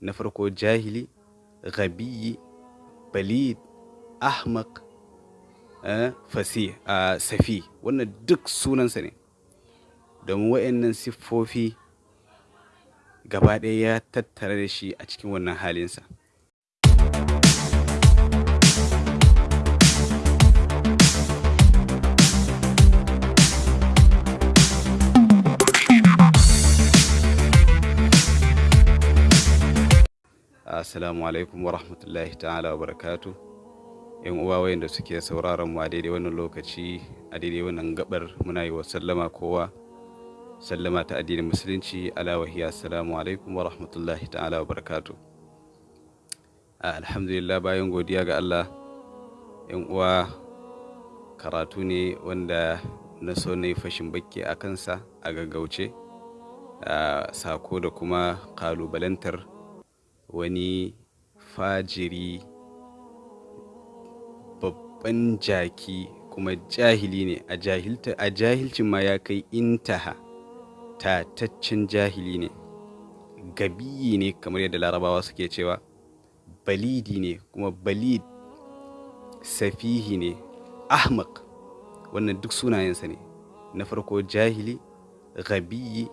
na farko jahili gabiyi balid ahmak fasi a safi. Wannan duk sunansa ne. Domin wa'annan siffofi gaba ɗaya ya tattara da shi a cikin wannan halinsa. Assalamu alaikum wa rahmatullahi ta'ala wa barakatu yan uwa wayanda suke sauraron mu a daidai wannan lokaci a daidai wannan gabar muna yi wa sallama kowa. Sallama ta addinin musulunci ala wahiya assalamu alaikum wa rahmatullahi ta'ala wa barakatu alhamdulillah bayan godiya ga Allah yan uwa karatu ne wanda na so na yi fashin bakke a kansa a gaggauce. Sako da kuma kalubalantar wani fajiri babban jaki kuma jahili ne. A jahilta a jahilcin ma ya kai intaha. Tataccen jahili ne. Gabiyi ne kamar yadda larabawa suke cewa. Balidi ne kuma balid safihi ne. Ahmaq wannan duk sunayensa ne. Na farko jahili gabiyi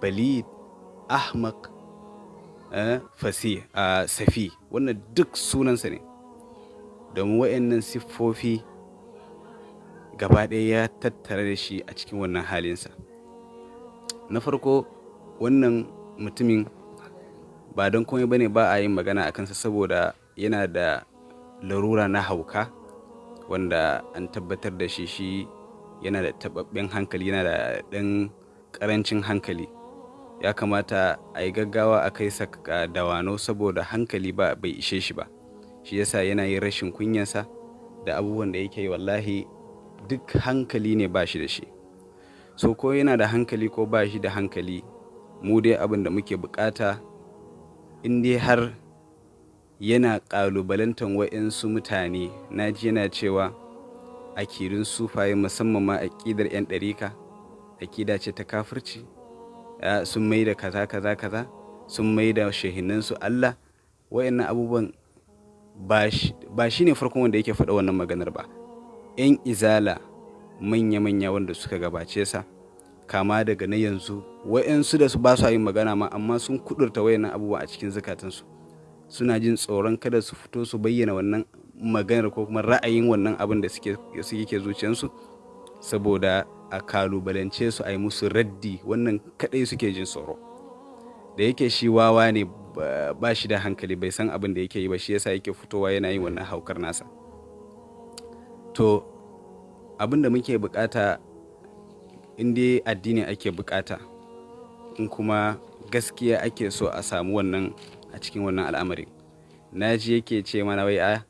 balid ahmaq fasi a safi. Wannan duk sunansa ne. Domin wa'annan siffofi gaba ɗaya ya tattara da shi a cikin wannan halinsa. Na farko wannan mutumin ba don komai ba ne ba a yin magana a kansa saboda yana da larura na hauka wanda an tabbatar da shi shi yana da taɓaɓɓen hankali yana da ɗan ƙarancin hankali. Ya kamata a yi gaggawa a kai sa dawano saboda hankali ba bai ishe shi ba. Shi yasa yana yin rashin kunyansa da abubuwan da yake wallahi duk hankali ne ba shi da shi. So ko yana da hankali ko ba shi da hankali mu dai abin da muke buƙata in dai har yana kalubalantar wa'insu mutane na ji yana cewa akidun sufaye musamman ma aƙidar 'yan ɗarika aƙida ce ta kafirci. Sun mai da kaza kaza kaza sun mai da shahinansu Allah. Wayannan abubuwan ba shi ne farkon wanda yake faɗa wannan maganar ba. Yan izala manya-manya wanda suka gabace sa kama daga na yanzu wayansu da su ba su yin magana ma amma sun kudurta wayannan abubuwa a cikin zukatansu. Suna jin tsoron kada su fito su bayyana wannan maganar ko kuma ra'ayin wannan abin da suke ke zuciyarsu saboda a kalubalance su a yi musu raddi. Wannan kadai suke jin tsoro. Da yake shi wawa ne ba shi da hankali bai san abin da yake yi ba shi yasa yake fitowa yana yin wannan haukar nasa. To abin da muke buƙata in dai addini ake buƙata in kuma gaskiya ake so a samu wannan a cikin wannan al'amarin na ji yake ce mana wai a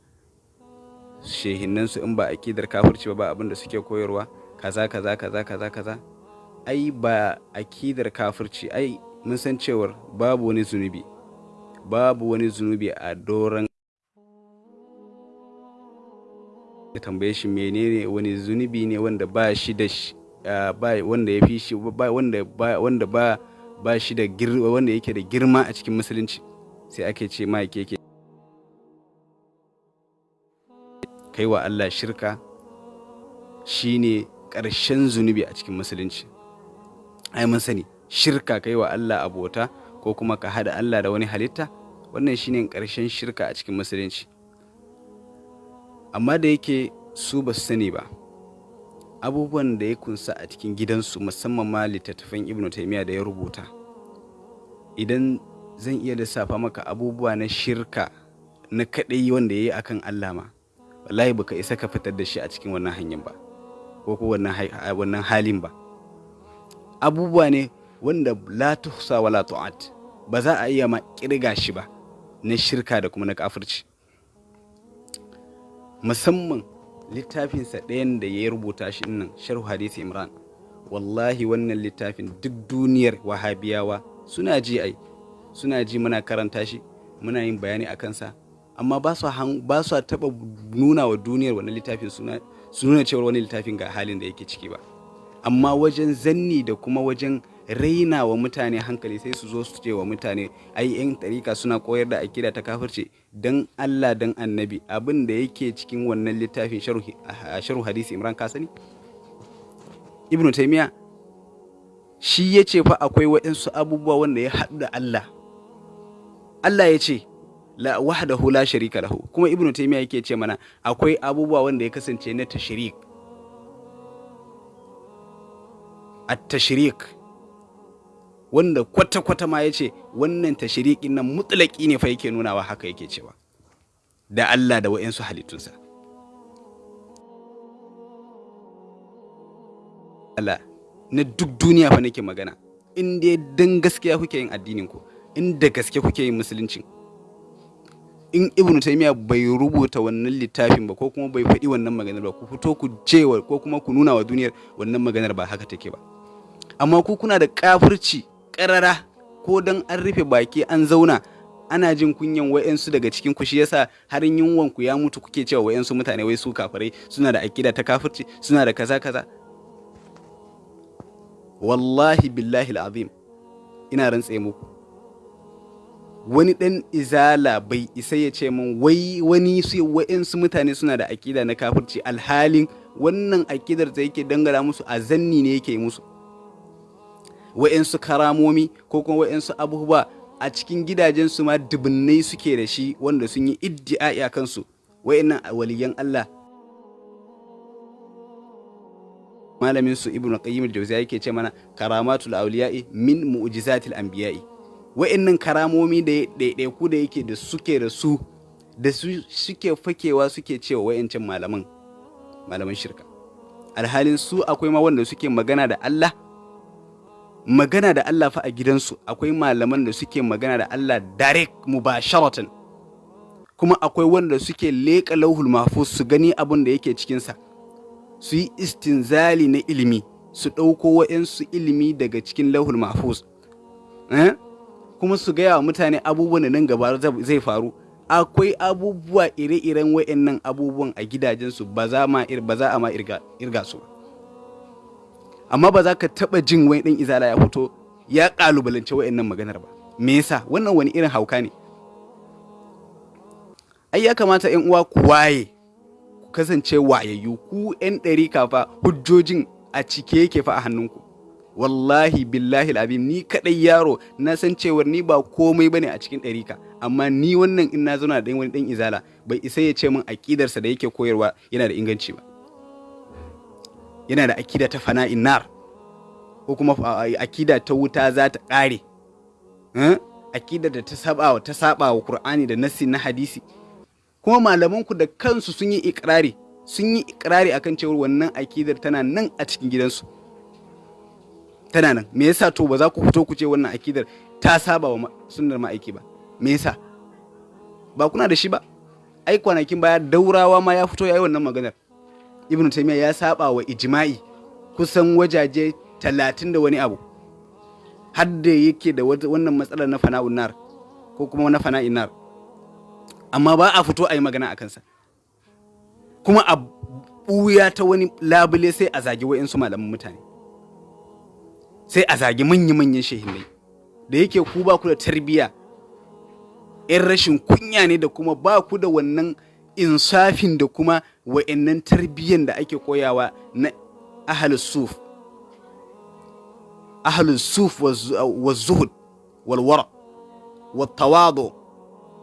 shehinnansu in ba akidar kafirci ba ba abin da suke koyarwa. Kaza kaza kaza kaza kaza. Ai ba akidar kafirci. Ai mun san cewar babu wani zunubi. Babu wani zunubi a doron ya tambaye shi menene wani zunubi ne wanda ba shi da ba wanda ya fi shi wanda ba wanda ba ba shi da girma wanda yake da girma a cikin musulunci. Sai ake ce ma yake kai wa Allah shirka. Shine ƙarshen zunubi a cikin musulunci. Ai mun sani shirka kai wa Allah abota ko kuma ka hada Allah da wani halitta wannan shine ƙarshen shirka a cikin musulunci. Amma da yake su ba su sani ba abubuwan da ya kunsa a cikin gidansu musamman ma littattafan ibnu taimiyya da ya rubuta idan zan iya lissafa maka abubuwa na shirka na kaɗai wanda ya yi akan Allah ma wallahi baka isa ka fitar da shi a cikin wannan hanyar ba. Ko ko wannan halin ba. Abubuwa ne wanda la tuhsa wala tu'at ba za a iya ma ƙirga shi ba na shirka da kuma na kafirci. Musamman littafinsa ɗayan da ya rubuta shi nan sharhu hadisi imran. Wallahi wannan littafin duk duniyar wahabiyawa suna ji ai. Suna ji muna karanta shi muna yin bayani a kansa. Amma ba su taɓa nuna wa duniyar wannan littafin suna su nuna cewar wani littafin ga halin da yake ciki ba. Amma wajen zanni da kuma wajen raina wa mutane hankali sai su zo su ce wa mutane ai yan tarika suna koyar da akida ta kafirce dan Allah dan annabi abin da yake cikin wannan littafin sharhu hadisi imran ka sani? Ibnu taymiya shi ya ce fa akwai waɗansu abubuwa wanda ya haɗu da Allah. Allah ya ce la wahdahu la sharika lahu. Kuma ibnu taymiya yake ce mana akwai abubuwa wanda ya kasance na tashrik at-tashrik wanda kwata-kwata ma ya ce wannan tashriqin nan mutlaki ne fa yake nunawa haka yake cewa. Da Allah da wayansu halittunsa. Allah na duk duniya fa nake magana. In dai dan gaskiya kuke yin addinin ku in da gaske kuke yin musuluncin in ibnu taymiya bai rubuta wannan littafin ba ko kuma bai faɗi wannan maganar ba ku fito ku cewa ko kuma ku nuna wa duniyar wannan maganar ba haka take ba. Amma ku kuna da kafirci karara ko dan an rufe baki an zauna ana jin kunyan wayansu daga cikin ku shi yasa har yunwan ku ya mutu kuke cewa wayansu mutane wai su kafirai suna da akida ta kafirci suna da kaza kaza. Wallahi billahi alazim ina rantse muku wani ɗan izala bai isa ya ce min wai wani su wa'insu mutane suna da akida na kafirci alhalin wannan akidar da yake dangara musu a zanni ne yake musu. Wa'insu karamomi ko kuma wa'insu abubuwa a cikin gidajensu ma dubunnai suke da shi wanda sun yi iddi'ai a kansu. Wa'innan waliyan Allah. Malamin su ibnu qayyim al-jawziya yake ce mana karamatul awliya'i min mu'jizatil anbiya'i. Wa'annan karamomi da ɗaiɗaiku da yake da suke da su da su suke fakewa suke cewa wa'ancan malaman malaman shirka. Alhalin su akwai ma wanda suke magana da Allah magana da Allah fa a gidansu akwai malaman da suke magana da Allah direct mubasharatan. Kuma akwai wanda suke leƙa lauhul mahfuz su gani abin da yake cikinsa su yi istinzali na ilimi su ɗauko wa'yansu ilimi daga cikin lauhul mahfuz. Eh? Kuma su gaya wa mutane abubuwan da nan gaba zai faru. Akwai abubuwa ire-iren wa'annan abubuwan a gidajensu ba za a ma irga su amma ba za ka taɓa jin wani ɗan izala ya fito ya ƙalubalance wa'annan maganar ba. Me yasa? Wannan wani irin hauka ne. Ai ya kamata yan uwa ku waye ku kasance wayayyu. Ku yan ɗari kafa hujjojin a cike yake fa a hannunku. Wallahi billahi al'abim ni kadai yaro na san cewar ni ba komai ba ne a cikin ɗarika amma ni wannan in na zauna da wani ɗan izala bai isa ya ce min aƙidarsa da yake koyarwa yana da inganci ba. Yana da akida ta fana'in nar ko kuma akida ta wuta za ta ƙare. Akida da ta saba ta saba wa Qur'ani da nassi na hadisi. Kuma malaman ku da kansu sun yi ikrari sun yi ikrari akan cewar wannan akidar tana nan a cikin gidansu. Tana nan. Me yasa to ba za ku fito ku ce wannan akidar ta saba wa sunnar ma'aiki ba? Me yasa? Ba kuna da shi ba? Ai kwanakin baya daurawa ma ya fito ya yi wannan maganar. Ibnu taymiya ya saba wa ijma'i kusan wajaje talatin da wani abu. Har da yake da wannan matsalar na fana'un nar ko kuma na fana'in nar. Amma ba a fito a yi magana a kansa. Kuma a ɓuya ta wani labule sai a zagi wa'insu malaman mutane. Sai a zagi manya-manyan shehinai da yake ku ba ku da tarbiyya in rashin kunya ne da kuma ba ku da wannan insafin da kuma wa'annan tarbiyyan da ake koyawa na ahalus suf. Ahalus suf wa zuhud wal wara wa tawadu.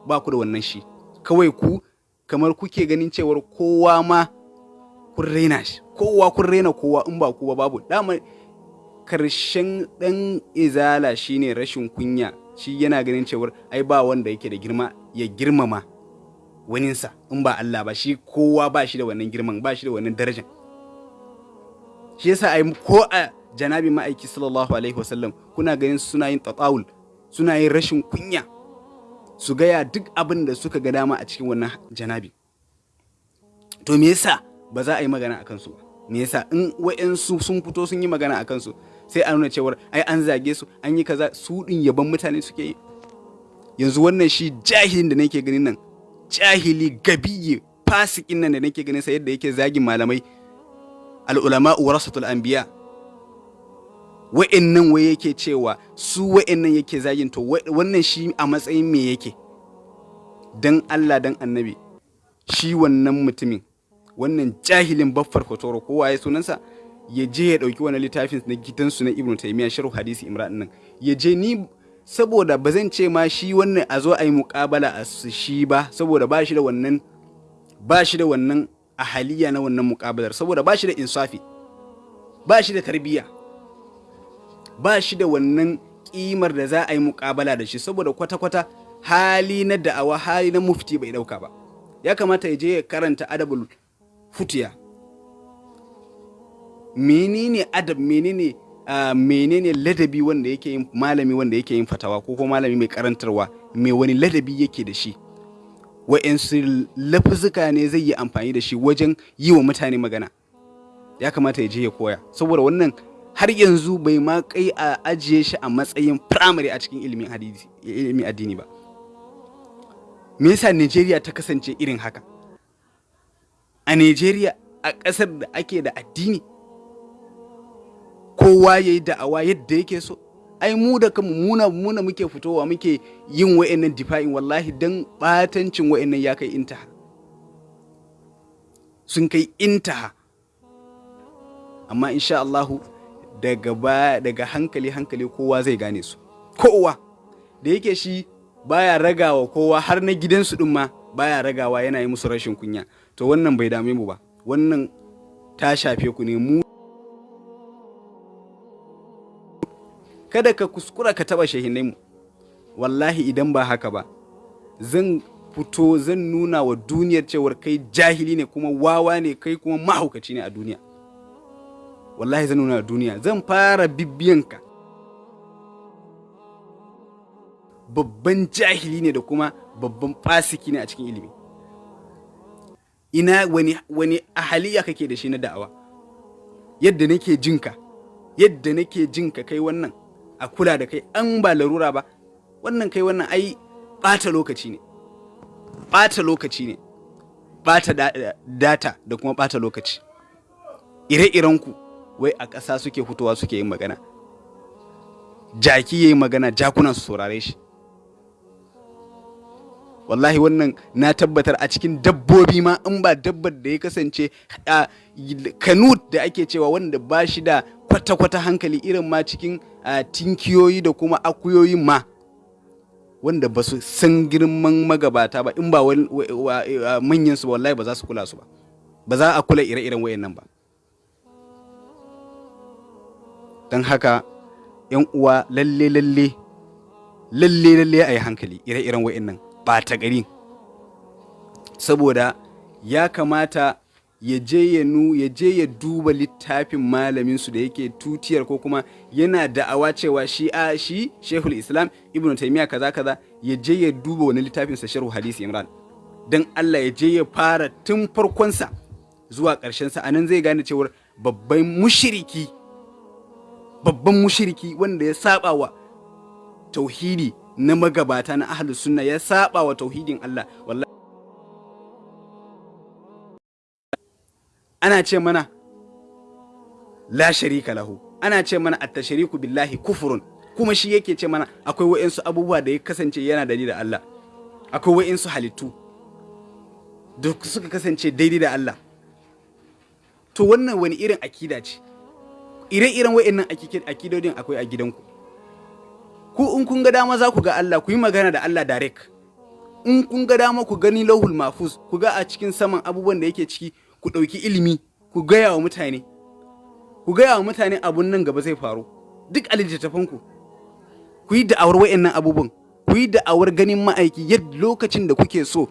Ba ku da wannan shi. Kawai ku kamar kuke ganin cewar kowa ma kun raina shi. Kowa kun raina kowa in ba kowa babu. Dama ƙarshen dan izala shine rashin kunya. Shi yana ganin cewar ai ba wanda yake da girma ya girmama waninsa in ba Allah ba. Shi kowa ba shi da wannan girman ba shi da wannan darajan. Shi yasa ai ko a janabi ma'aiki sallallahu alaihi wasallam kuna ganin suna yin tatawul suna yin rashin kunya. Su gaya duk abin da suka ga dama a cikin wannan janabi. To me yasa ba za a yi magana a kansu me yasa? In wa'yansu sun fito sun yi magana a kansu sai a nuna cewar ai an zage su an yi kaza su din yaban mutane suke yi. Yanzu wannan shi jahilin da nake ganin nan jahili gabiye fasikin nan da nake ganin sa yadda yake zagin malamai al'ulama warasatul anbiya. Wa'annan wai yake cewa su wa'annan yake zagin to wannan shi a matsayin me yake? Dan Allah dan annabi shi wannan mutumin wannan jahilin baffar fotoro kowa ya sunansa? Ya je ya ɗauki wani littafin na gidansu na ibnu taymiya sharh hadisi imran nan. Ya je ni saboda ba zan ce ma shi wannan a zo a yi muƙabala a shi ba saboda ba shi da wannan ba shi da wannan ahaliya na wannan muƙabalar saboda ba shi da insafi ba shi da tarbiyya ba shi da wannan ƙimar da za a yi muƙabala da shi saboda kwata-kwata hali na da'awa hali na mufti bai ɗauka ba. Ya kamata ya je ya karanta adabul futiya. Menene adab menene uh, menene ladabi wanda yake yin malami wanda yake yin fatawa ko kuma malami mai karantarwa mai wani ladabi yake da shi? Wa'yansu lafuzuka ne zai yi amfani da shi wajen yi wa mutane magana. Ya kamata ya je ya koya. Saboda wannan har yanzu bai ma kai a ajiye shi a matsayin firamare a cikin ilimin ilimin addini ba. Me yasa Najeriya ta kasance irin haka? A Najeriya a ƙasar da ake da addini kowa ya yi da'awa yadda yake so. Ai mu da kanmu muna muna muke fitowa muke yin wa'annan difa'in wallahi dan batancin wa'annan ya kai intaha. Sun kai intaha. Amma insha Allahu daga ba daga hankali hankali kowa zai gane su. Kowa. Da yake shi baya ragawa kowa har na gidansu din ma baya ragawa yana yi musu rashin kunya. To wannan bai dame mu ba. Wannan ta shafe ku ne mu kada ka kuskura ka taba shahinai mu. Wallahi idan ba haka ba zan fito zan nuna wa duniyar cewar kai jahili ne kuma wawa ne kai kuma mahaukaci ne a duniya. Wallahi zan nuna wa duniya zan fara bibiyanka babban jahili ne da kuma babban fasiki ne a cikin ilimi. Ina wani wani ahaliya kake da shi na da'awa? Yadda nake jinka yadda nake jinka kai wannan a kula da kai an ba larura ba. Wannan kai wannan ai ɓata lokaci ne. Ɓata lokaci ne. Ɓata data da kuma ɓata lokaci. Ire-irenku wai a ƙasa suke fitowa suke yin magana. Jaki ya yi magana jakunan su saurare shi. Wallahi wannan na tabbatar a cikin dabbobi ma in ba dabbar da ya kasance kanut da ake cewa wanda ba shi da kwata-kwata hankali irin ma cikin tinkiyoyi da kuma akuyoyin ma wanda ba su san girman magabata ba in ba manyan su wallahi ba za su kula su ba. Ba za a kula ire-iren wayannan ba. Don haka yan uwa lalle lalle lalle lalle a yi hankali ire-iren wayannan ɓata gari. Saboda ya kamata ya je ya nu ya je ya duba littafin malamin su da yake tutiyar ko kuma yana da'awa cewa shi a shi Sheikhul Islam Ibn Taymiyyah kaza kaza ya je ya duba wani littafin sa Sharh Hadisi Imran. Dan Allah ya je ya fara tun farkon sa zuwa ƙarshen sa a nan zai gane cewa babban mushriki babban mushriki wanda ya saba wa tauhidi na magabata na ahlus sunna ya saba wa tauhidin Allah. Wallahi ana ce mana la sharika lahu. Ana ce mana at-tashriku billahi kufurun. Kuma shi yake ce mana akwai wa'insu abubuwa da ya kasance yana da da Allah. Akwai wa'insu halittu da suka kasance daidai da Allah. To wannan wani irin akida ce? Ire-iren wa'innan akidodin akwai a gidanku. Ku in kun ga dama za ku ga Allah ku yi magana da Allah direct. In kun ga dama ku gani lauhul mafuz ku ga a cikin saman abubuwan da yake ciki ku ɗauki ilimi ku gaya wa mutane. Ku gaya wa mutane abun nan gaba zai faru. Duk a littattafanku. Ku yi da'awar wa'annan abubuwan. Ku yi da'awar ganin ma'aiki yadda lokacin da kuke so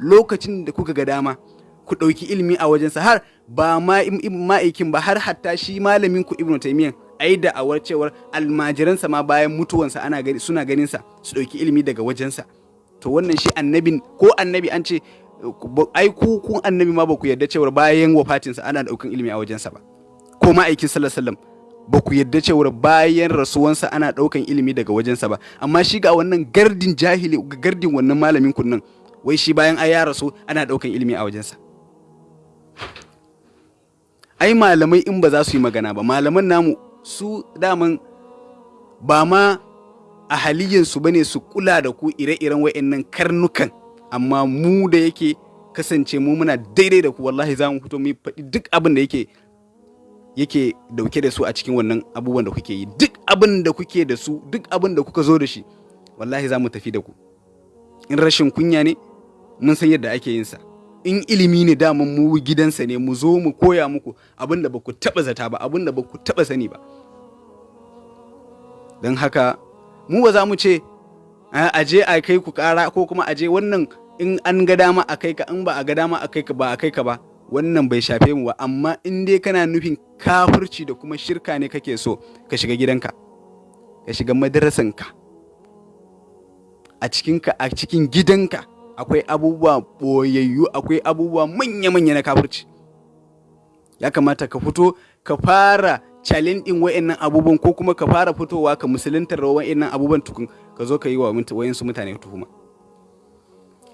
lokacin da kuka ga dama. Ku ɗauki ilimi a wajensa har ba ma ma'aikin ba har hatta shi malamin ku ibnu taymiyyah ai da'awar cewar almajiransa ma bayan mutuwansa ana gani suna ganin sa su ɗauki ilimi daga wajensa. To wannan shi annabin ko annabi an ce ai ku kun annabi ma ba ku yarda cewar bayan wafatinsa ana ɗaukan ilimi a wajensa ba. Ko ma'aikin sallallahu alaihi wasallam ba ku yarda cewar bayan rasuwansa ana ɗaukan ilimi daga wajensa ba. Amma shi ga wannan gardin jahili gardin wannan malamin kun nan wai shi bayan ai ya rasu ana ɗaukan ilimi a wajensa. Ai malamai in ba za su yi magana ba malaman namu su daman ba ma a haliyansu ba ne su kula da ku ire-iren wa'annan karnukan. Amma mu da yake kasance mu muna daidai da ku wallahi za mu fito mu faɗi duk abin da yake yake ɗauke da su a cikin wannan abubuwan da kuke yi. Duk abin da kuke da su duk abin da kuka zo da shi wallahi za mu tafi da ku. In rashin kunya ne mun san yadda ake yin sa. In ilimi ne daman mu gidansa ne mu zo mu koya muku abin da ba ku taɓa zata ba abin da ba ku taɓa sani ba. Don haka mu ba za mu ce a je a kai ku kara ko kuma a je wannan in an ga dama a kai ka in ba a ga dama a kai ka ba a kai ka ba wannan bai shafe mu ba. Amma in dai kana nufin kafirci da kuma shirka ne kake so ka shiga gidanka ka shiga madarasanka a cikinka a cikin gidanka akwai abubuwa boyayyu akwai abubuwa manya-manya na kafirci. Ya kamata ka fito ka fara challenge din wa'annan abubuwan ko kuma ka fara fitowa ka musuluntar da wa'annan abubuwan tukun. Ka zo ka yi wa wayansu mutane tuhuma.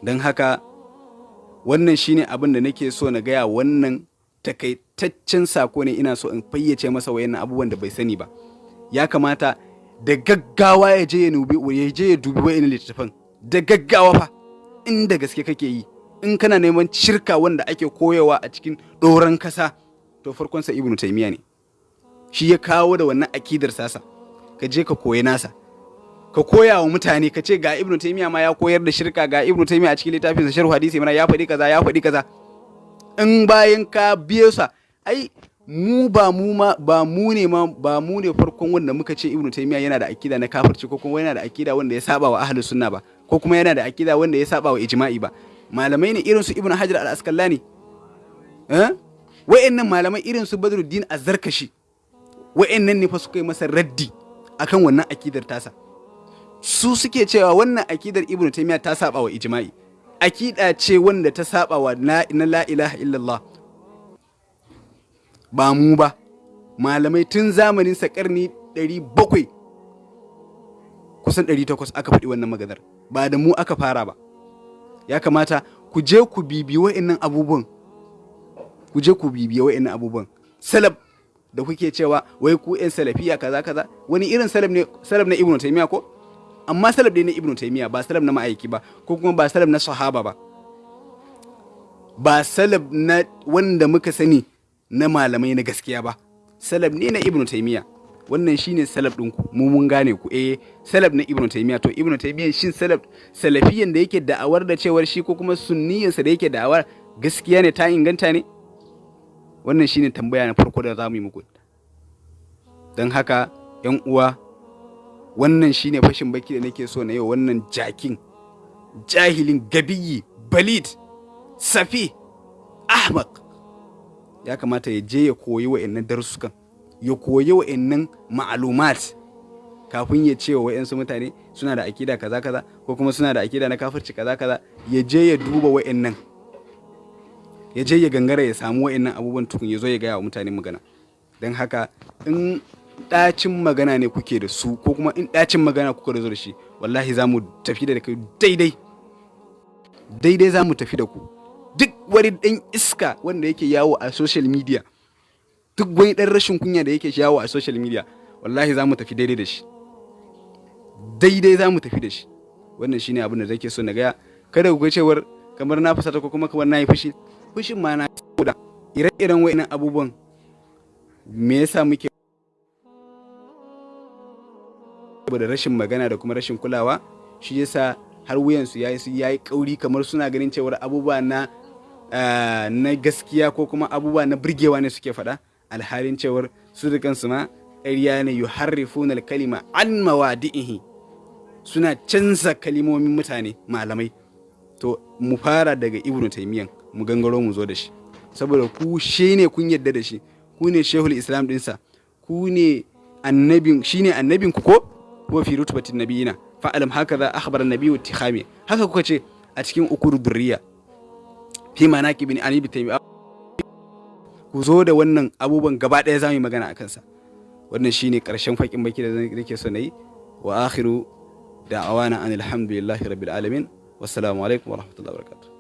Don haka wannan shine abin da nake so na gaya wannan takaitaccen sako ne ina so in fayyace masa wa'annan abubuwan da bai sani ba. Ya kamata da gaggawa ya je ya dubi ya je ya dubi wa'annan littattafan. Da gaggawa fa inda gaske kake yi. In kana neman shirka wanda ake koyawa a cikin doron kasa to farkonsa ibnu taymiya ne. Shi ya kawo da wannan akidar sasa. Ka je ka koyi nasa. Ka koya wa mutane ka ce ga ibnu taymiya ma ya koyar da shirka ga ibnu taymiya a cikin littafin sa sharh hadisi mana ya faɗi kaza ya faɗi kaza. In bayan ka biye sa ai mu ba mu ma ba mu ne ma ba mu ne farkon wanda muka ce ibnu taymiya yana da akida na kafirci ko kuma yana da akida wanda ya saba wa ahlus sunna ba ko kuma yana da akida wanda ya saba wa ijma'i ba. Malamai ne irin su ibnu hajar al-asqalani. Eh? Wa'annan malamai irin su badruddin az-zarkashi wa'annan ne fa suka yi masa raddi akan wannan akidar tasa. Su suke cewa wannan akidar ibnu taymiya ta saba wa ijma'i. Akida ce wanda ta saba wa na la ilaha illallah. Ba mu ba. Malamai tun zamanin sa karni 700 kusan 800 aka faɗi wannan maganar. Ba da mu aka fara ba. Ya kamata ku je ku bibiyi wa'annan abubuwan. Ku je ku bibiyi wa'annan abubuwan. Salaf da kuke cewa wai ku yan salafiya kaza kaza. Wani irin salaf ne salaf na ibnu taymiya ko? Amma salaf ne na ibnu taymiya ba salaf na ma'aiki ba ko kuma ba salaf na sahaba ba. Ba salaf na wanda muka sani na malamai na gaskiya ba. Salaf ne na ibnu taymiya wannan shine salaf ɗinku. Mu mun gane ku. Eh salaf na ibnu taymiya to ibnu taymiya shin salaf salafiyan da yake da'awar da cewar shi ko kuma sunniyansa da yake da'awar gaskiya ne ta inganta ne? Wannan shine tambaya na farko da za mu yi muku. Don haka yan uwa wannan shine fashin baki da nake so na yau wannan jakin. Jahilin gabiyi balid safi ahmaq ya kamata ya je ya koyi wa'annan darussukan ya koyi wa'annan ma'alumat kafin ya ce wa wa'yansu mutane suna da akida kaza kaza ko kuma suna da akida na kafirci kaza kaza. Ya je ya duba wa'annan ya je ya gangara ya samu wa'annan abubuwan tukun ya zo ya gaya wa mutane magana. Don haka in ɗacin magana ne kuke da su ko kuma in ɗacin magana kuka da shi wallahi za mu tafi da kai daidai. Daidai za mu tafi da ku. Duk wani ɗan iska wanda yake yawo a social media duk wani ɗan rashin kunya da yake yawo a social media wallahi za mu tafi daidai da shi. Daidai za mu tafi da shi. Wannan shine abin da zake so na gaya. Kada ku ga cewar kamar na fusata ko kuma kamar na yi fushi fushin ma na da ire-iren wa'innan abubuwan. Me yasa muke saboda rashin magana da kuma rashin kulawa shi yasa har wuyansu ya yi kauri kamar suna ganin cewar abubuwa na na gaskiya ko kuma abubuwa na birgewa ne suke faɗa. Alhalin cewar su da kansu ma ƙarya ne. Yuharrifuna kalima an mawadi'ihi. Suna canza kalimomin mutane malamai. To mu fara daga ibnu taymiyan mu gangaro mu zo da shi. Saboda ku shi ne kun yadda da shi. Ku ne shehul islam dinsa ku ne annabin shi ne annabin ku ko? Ko fi rutubatin nabiyina fa alam haka za akhbar nabiyyu tikhami haka kuka ce a cikin ukuru durriya. Fi manaqib bin ali bitaymi ku zo da wannan abubuwan gaba ɗaya za mu yi magana akan sa wannan shine ƙarshen fakin baki da nake so na yi wa akhiru da'awana anil hamdulillahi rabbil alamin. Wassalamu alaikum wa rahmatullahi wa